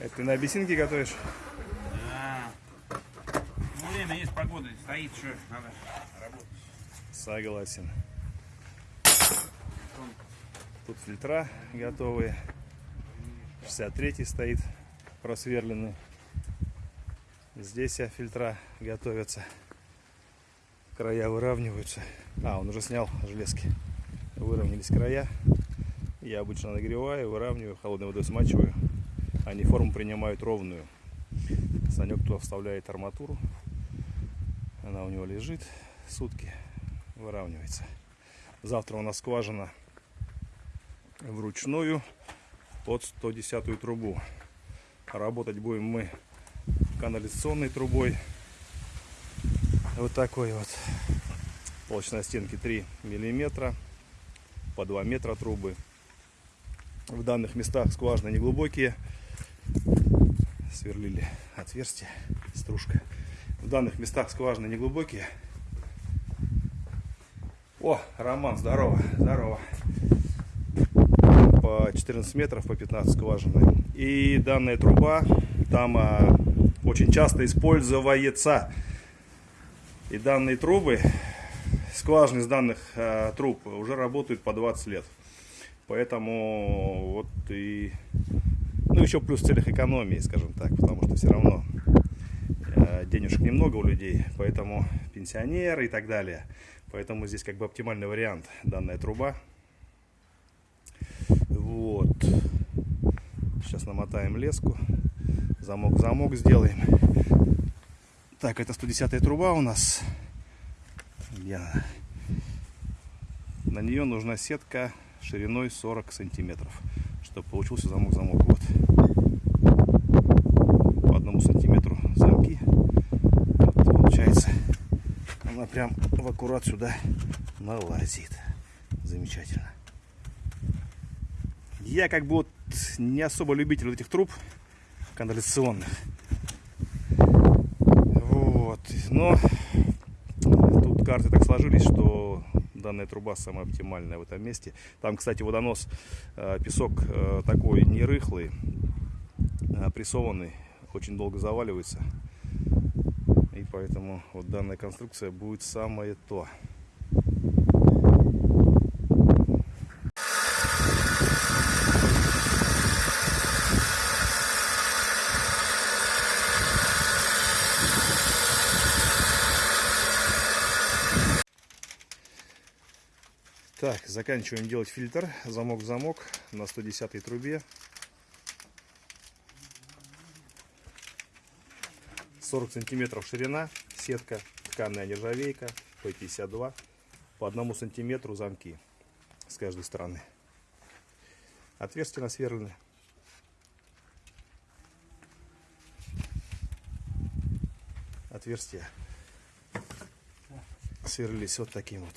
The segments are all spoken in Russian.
Это ты на бесинке готовишь? Да. Ну, время есть, погода стоит, что надо работать. Согласен. Тут фильтра готовые. 63 стоит просверленный. Здесь фильтра готовятся. Края выравниваются. А, он уже снял железки. Выровнялись края. Я обычно нагреваю, выравниваю, холодной водой смачиваю. Они форму принимают ровную. Санек туда вставляет арматуру. Она у него лежит сутки, выравнивается. Завтра у нас скважина вручную под 110 трубу. Работать будем мы канализационной трубой. Вот такой вот. Толщина стенки 3 миллиметра. По 2 метра трубы. В данных местах скважины неглубокие. Сверлили отверстие. Стружка. В данных местах скважины неглубокие. О, Роман, здорово, здорово. По 14 метров, по 15 скважины. И данная труба там а, очень часто используется. И данные трубы, скважины из данных а, труб уже работают по 20 лет. Поэтому вот и... Ну, еще плюс в целях экономии, скажем так, потому что все равно э, денежек немного у людей, поэтому пенсионеры и так далее. Поэтому здесь как бы оптимальный вариант данная труба. Вот. Сейчас намотаем леску. Замок-замок сделаем. Так, это 110 труба у нас. Я... На нее нужна сетка шириной 40 сантиметров, чтобы получился замок-замок. Вот. По одному сантиметру замки. Вот, получается, она прям в аккурат сюда налазит. Замечательно. Я как бы вот не особо любитель этих труб канализационных. Вот. Но тут карты так сложились, что данная труба самая оптимальная в этом месте. Там, кстати, водонос, э, песок э, такой не рыхлый, а прессованный, очень долго заваливается. Поэтому вот данная конструкция будет самое то. Так, заканчиваем делать фильтр. Замок в замок на 110 трубе. 40 сантиметров ширина, сетка, тканная нержавейка, P52. По одному сантиметру замки с каждой стороны. Отверстия насверлены. Отверстия сверлились вот таким вот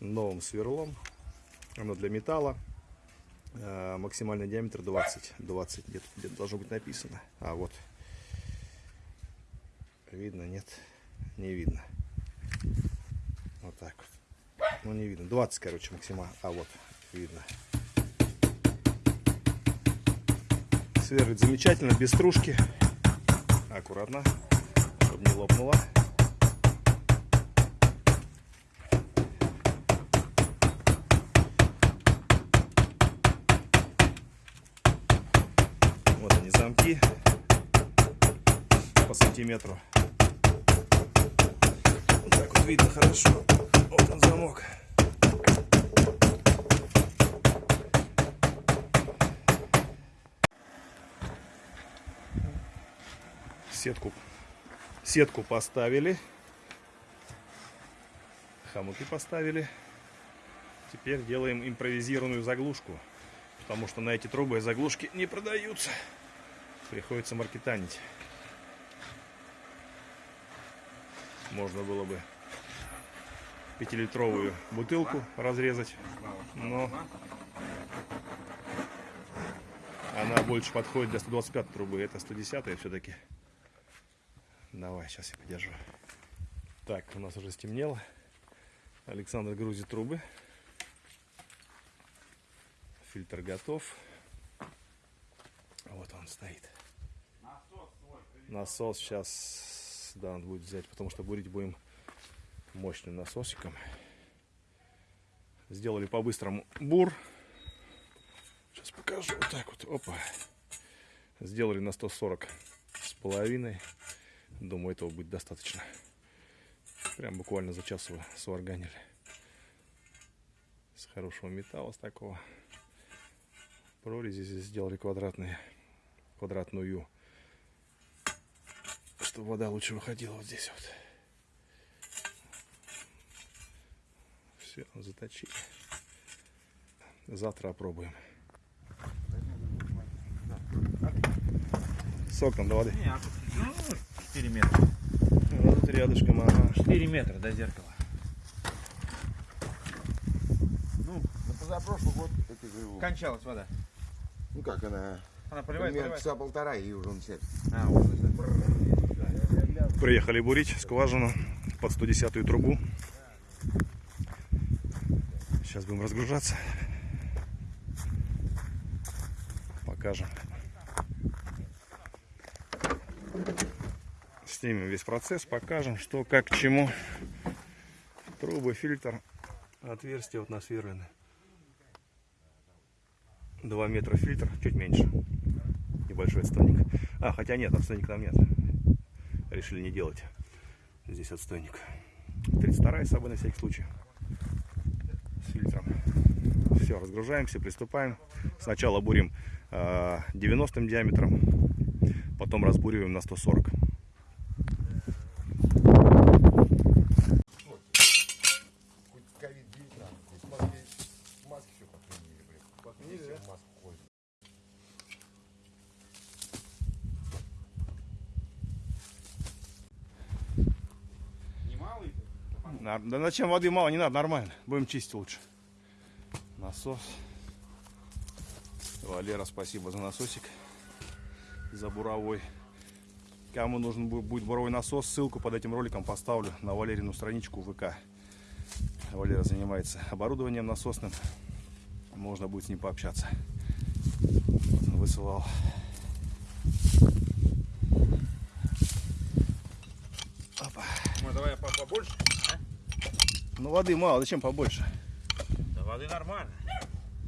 новым сверлом. Оно для металла. Э, максимальный диаметр 20. 20 где-то где должно быть написано. А вот. Видно, нет? Не видно. Вот так вот. Ну не видно. 20, короче, максимально. А вот, видно. Сверлит замечательно, без стружки. Аккуратно, чтобы не лопнуло. Вот они замки по сантиметру. Видно хорошо. Вот он замок. Сетку, сетку поставили. Хомуты поставили. Теперь делаем импровизированную заглушку. Потому что на эти трубы заглушки не продаются. Приходится маркетанить. Можно было бы пятилитровую бутылку разрезать, но она больше подходит для 125 трубы. Это 110 все-таки. Давай, сейчас я подержу. Так, у нас уже стемнело. Александр грузит трубы. Фильтр готов. Вот он стоит. Насос свой. Насос сейчас, да, надо будет взять, потому что бурить будем мощным насосиком. Сделали по-быстрому бур. Сейчас покажу. Вот так вот. Опа. Сделали на 140 с половиной. Думаю, этого будет достаточно. Прям буквально за час его сварганили. С хорошего металла, с такого. Прорези здесь сделали квадратные, квадратную чтобы вода лучше выходила вот здесь вот. Все, заточили. Завтра опробуем. Соком до воды. Не, а тут, ну, 4 метра. Ну, тут рядышком, ага. 4 метра до зеркала. Ну, на позапрошлый год это же, Кончалась вода. ну как она, Она поливает, примерно поливает. часа полтора и уже начинает. А, вот, Приехали бурить скважину под 110 трубу. Сейчас будем разгружаться. Покажем. Снимем весь процесс, покажем, что, как, к чему. Трубы, фильтр, отверстия вот насверлены. 2 метра фильтр, чуть меньше. Небольшой отстойник. А, хотя нет, отстойник там нет решили не делать. Здесь отстойник. 32 с собой на всякий случай. Все, разгружаемся, приступаем. Сначала бурим э, 90 диаметром, потом разбуриваем на 140. Хоть ковид-19, здесь маски, маски все подменили, блин. Подменили, все в маску ходят. Немалый ты? На- Да зачем воды мало, не надо, нормально. Будем чистить лучше. Насос. Валера, спасибо за насосик. За буровой. Кому нужен бу- будет буровой насос, ссылку под этим роликом поставлю на Валерину страничку ВК. Валера занимается оборудованием насосным. Можно будет с ним пообщаться. Вот он высылал. Опа. Ну, давай по- побольше. Ну воды мало, зачем побольше? Да воды нормально.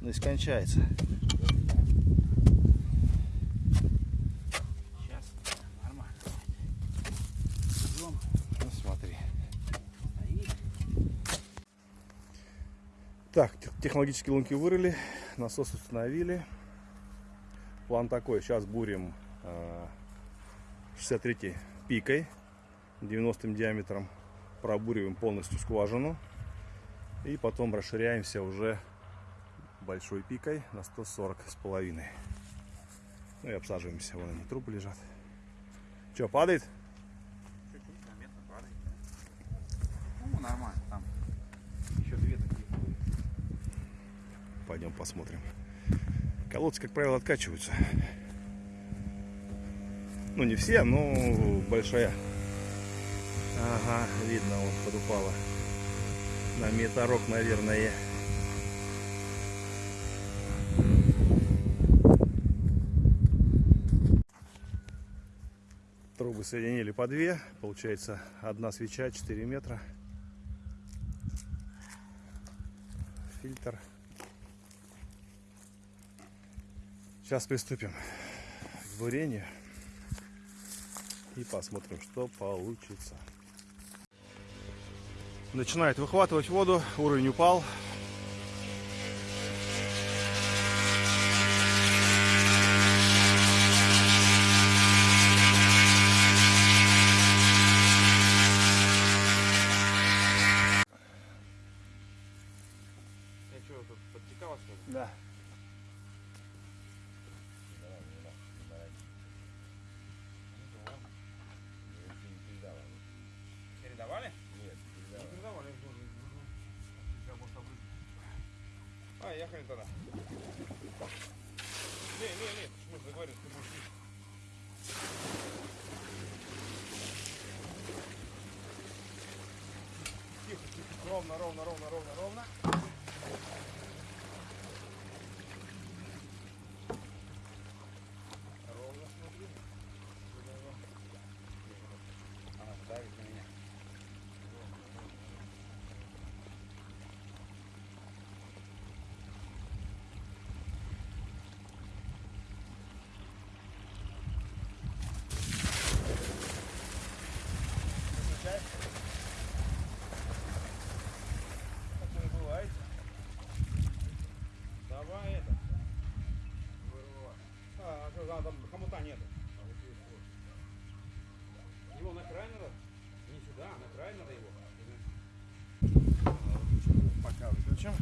Ну и скончается. Сейчас. Нормально. Ну смотри. Так, тех- технологические лунки вырыли, насос установили. План такой, сейчас бурим э, 63 пикой, 90 диаметром, пробуриваем полностью скважину. И потом расширяемся уже большой пикой на 140 с половиной. Ну и обсаживаемся, вон они трубы лежат. Что, падает? Чуть-чуть заметно падает. Ну, нормально. Там еще две такие. Пойдем посмотрим. Колодцы, как правило, откачиваются. Ну, не все, но большая. Ага, видно, вот подупала. На метарок, наверное. Трубы соединили по две. Получается, одна свеча 4 метра. Фильтр. Сейчас приступим к бурению и посмотрим, что получится. Начинает выхватывать воду, уровень упал. А, ехали тогда. Не, не, не, почему же договорились, ты будешь есть. Тихо, тихо, ровно, ровно, ровно, ровно, ровно. Давай его. Пока выключим.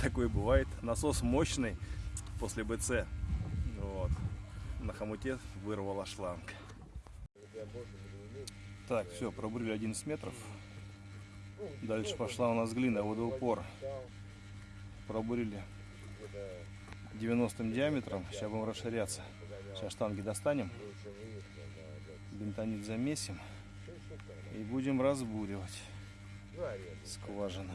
Такое бывает. Насос мощный после БЦ. Вот. На хомуте вырвала шланг. Так, все, пробурили 11 метров. Дальше пошла у нас глина, водоупор. Пробурили 90 диаметром. Сейчас будем расширяться. Сейчас штанги достанем. Бентонит замесим. И будем разбуривать скважины.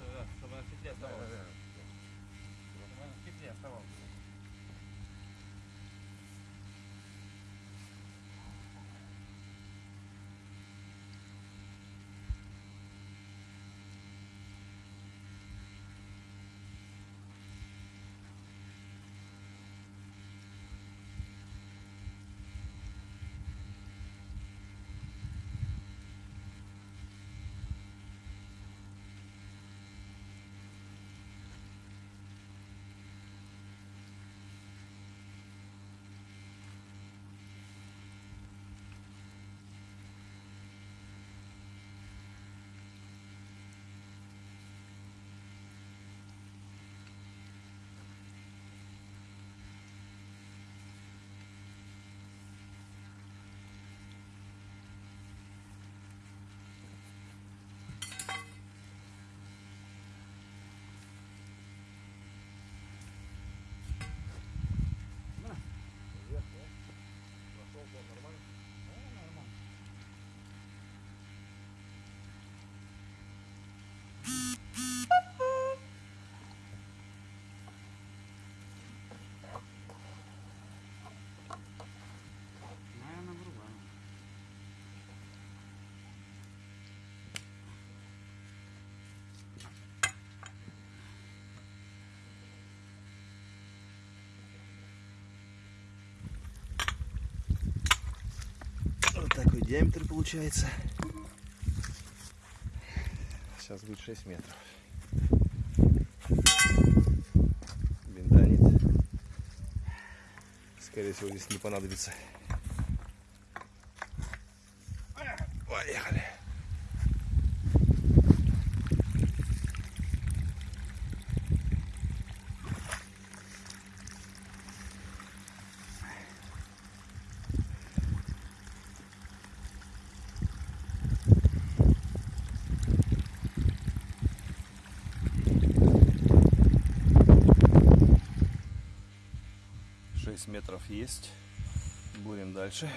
диаметр получается. Сейчас будет 6 метров. Бентонит. Скорее всего здесь не понадобится. Поехали. Метров есть. Будем дальше.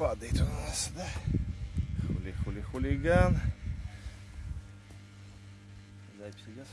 Падает у нас, да? Хули-хули-хулиган. Запись идет.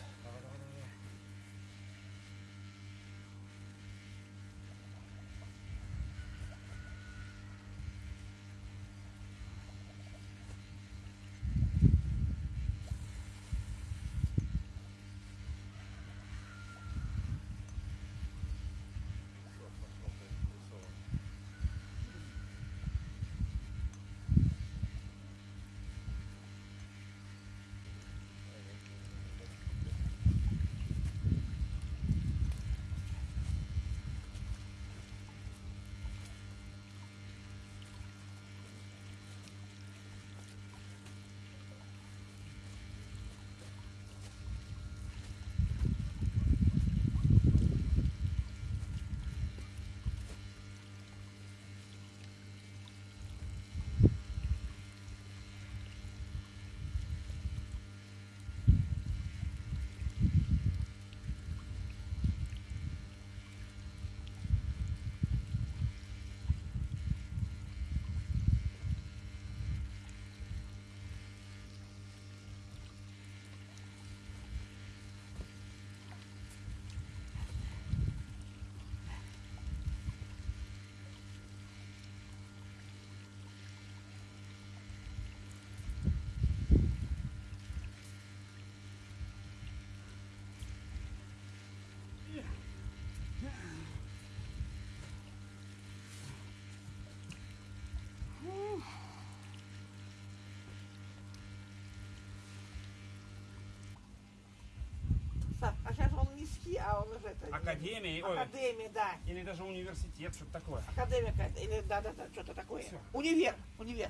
Ски, а он уже это... Академия, ой, Академия, да. или даже университет, что-то такое. Академия. Или да-да-да, что-то такое. Всё. Универ, универ.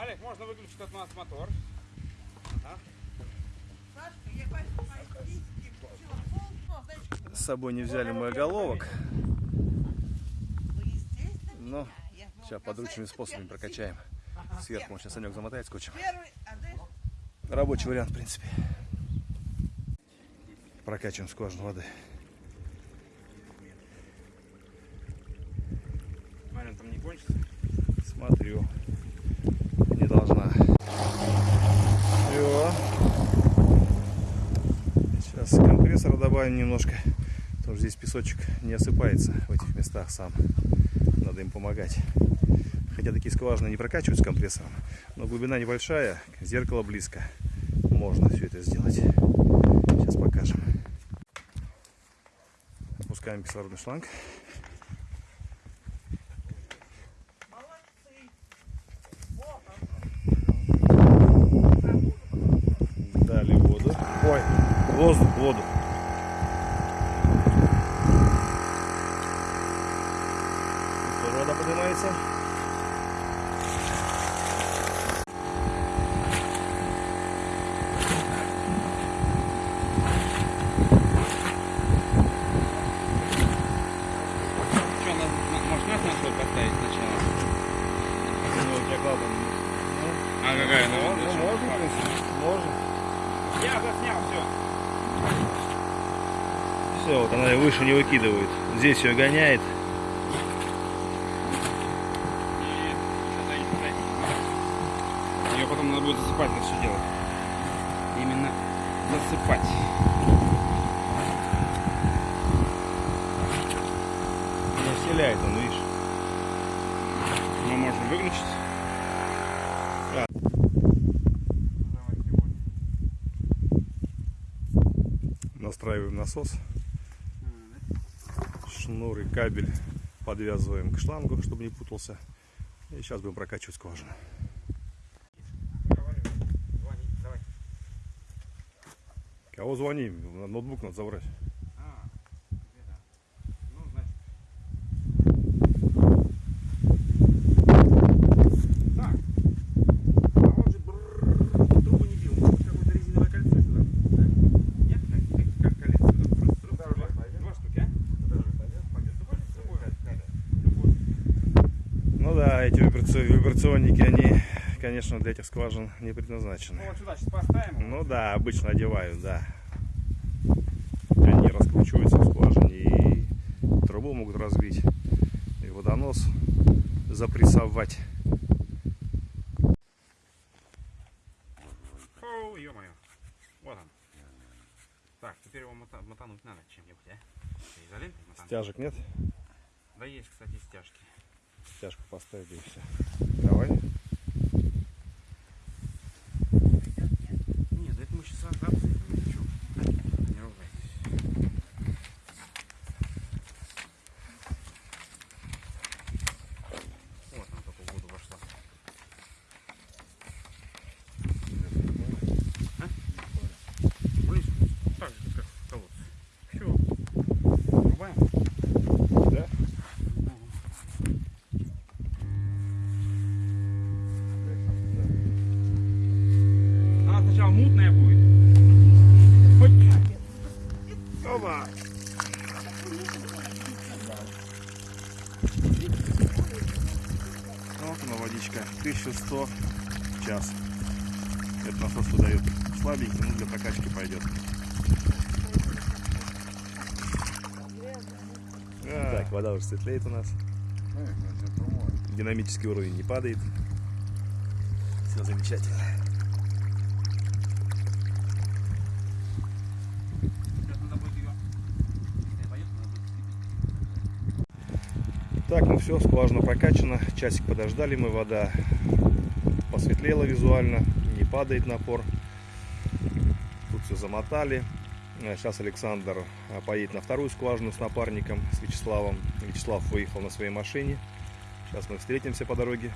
Олег, можно выключить от нас мотор. С собой не взяли мой головок, ну, естественно, но же сейчас подручными способами прокачаем. Сверху сейчас Санек замотает скотчем. Рабочий вариант, в принципе. Прокачиваем скважину воды. Смотри, он там не кончится. Смотрю. Не должна. Все. Сейчас компрессора добавим немножко. Потому что здесь песочек не осыпается в этих местах сам. Надо им помогать. Хотя такие скважины не прокачивают с компрессором. Но глубина небольшая, зеркало близко. Можно все это сделать. Сейчас покажем. Опускаем кислородный шланг. Дали воду. Ой, вода поднимается. Что, надо, может нас на свой поставить сначала? Ну, у тебя клапан. А какая? Ну, Ну, ну, можно, в принципе. Можно. Я заснял, все. Все, вот она и выше не выкидывает. Здесь ее гоняет. Ее потом надо будет засыпать это все дело. Именно засыпать. Не вселяет он, видишь. Мы можем выключить. Настраиваем насос. Шнур и кабель подвязываем к шлангу, чтобы не путался. И сейчас будем прокачивать скважину. Кого звоним? Ноутбук надо забрать. А, где-то. Ну, значит. Так. А он же брррр, трубу не бил. Может, какое-то резиновое кольцо сюда? Да? Нет? Как, как колец сюда? Раз, раз, два, два штуки, а? Любой с собой. Любой. Ну да, эти вибраци- вибрационники, они, конечно, для этих скважин не Ну, предназначены. вот сюда сейчас поставим. Ну да, обычно одевают, да. Они раскручиваются в скважине и трубу могут разбить, и водонос запрессовать. Фу, ё-моё. Вот он. Так, теперь его мота- мотануть надо чем-нибудь, а? Мотануть? Стяжек нет? Да есть, кстати, стяжки. Стяжку поставили и все. Давай. Нет, да это мы сейчас отцепим. ну чё? Не ругайтесь. Вот она только в воду вошла. А? Вниз, так же, как в колодце. Все. Врубаем? Да? Она сначала мутная будет. Хоть Опа! Вот она водичка. 1100 в час. Этот насос выдает слабенький, но для прокачки пойдет. Так, вода уже светлеет у нас. Динамический уровень не падает. Все замечательно. Так, ну все, скважина прокачана. Часик подождали мы, вода посветлела визуально, не падает напор. Тут все замотали. Сейчас Александр а, поедет на вторую скважину с напарником, с Вячеславом. Вячеслав выехал на своей машине. Сейчас мы встретимся по дороге.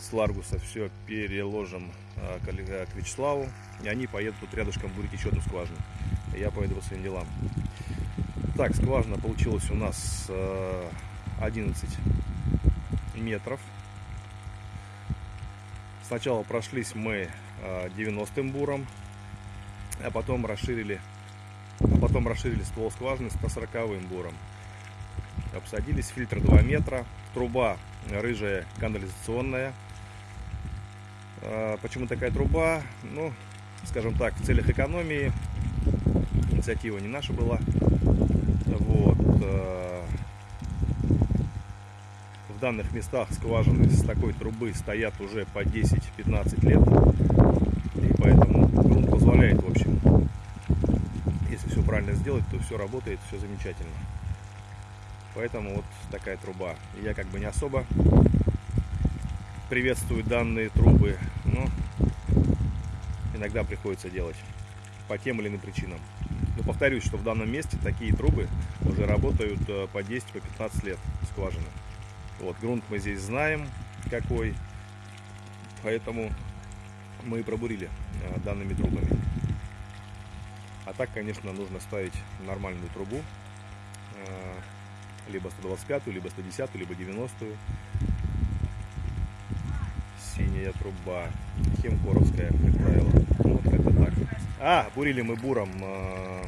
С Ларгуса все переложим а, к Вячеславу. И они поедут тут рядышком будет еще одну скважину. Я поеду по своим делам. Так, скважина получилась у нас э, 11 метров. Сначала прошлись мы э, 90-м буром, а потом расширили, а потом расширили ствол скважины 140-м буром. Обсадились, фильтр 2 метра, труба рыжая канализационная. Э, Почему такая труба? Ну, скажем так, в целях экономии. Инициатива не наша была. Вот. В данных местах скважины с такой трубы стоят уже по 10-15 лет. И поэтому грунт позволяет, в общем, если все правильно сделать, то все работает, все замечательно. Поэтому вот такая труба. Я как бы не особо приветствую данные трубы, но иногда приходится делать по тем или иным причинам. Но повторюсь, что в данном месте такие трубы уже работают э, по 10, по 15 лет скважины. Вот, грунт мы здесь знаем какой, поэтому мы и пробурили э, данными трубами. А так, конечно, нужно ставить нормальную трубу. Э, Либо 125, либо 110, либо 90. Синяя труба. Хемкоровская, как правило. Вот как-то так. А, бурили мы буром э,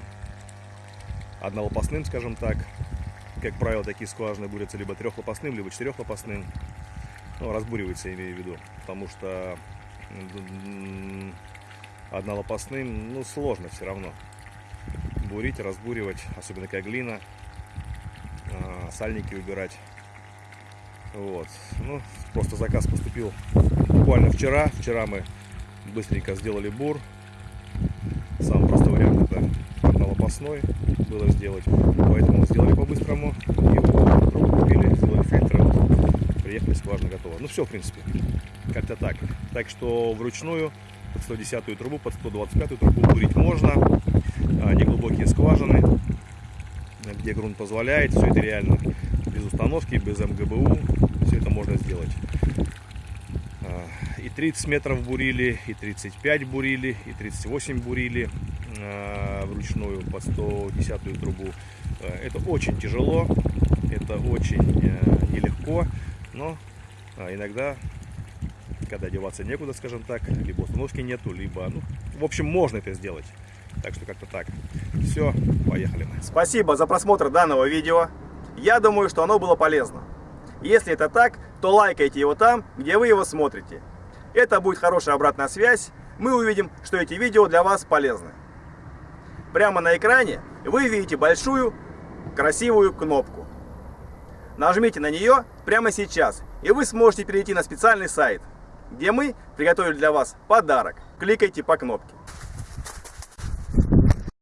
однолопастным, скажем так. Как правило, такие скважины бурятся либо трехлопастным, либо четырехлопастным. Ну, разбуривается, имею в виду. Потому что однолопастным, ну, сложно все равно. Бурить, разбуривать, особенно как глина. а, Сальники убирать. Вот. Ну, просто заказ поступил буквально вчера. Вчера мы быстренько сделали бур. Самый простой вариант это однолопастной было сделать. Поэтому сделали по-быстрому. И трубу купили, сделали фильтры. Вот, приехали, скважина готова. Ну все, в принципе. Как-то так. Так что вручную под 110 трубу, под 125 трубу бурить можно. А, Неглубокие скважины, где грунт позволяет. Все это реально без установки, без МГБУ. Все это можно сделать. А, И 30 метров бурили, и 35 бурили, и 38 бурили вручную под 110 трубу. А, Это очень тяжело, это очень э, нелегко, но иногда, когда деваться некуда, скажем так, либо установки нету, либо, ну, в общем, можно это сделать. Так что как-то так. Все, поехали мы. Спасибо за просмотр данного видео. Я думаю, что оно было полезно. Если это так, то лайкайте его там, где вы его смотрите. Это будет хорошая обратная связь. Мы увидим, что эти видео для вас полезны. Прямо на экране вы видите большую красивую кнопку. Нажмите на нее прямо сейчас, и вы сможете перейти на специальный сайт, где мы приготовили для вас подарок. Кликайте по кнопке.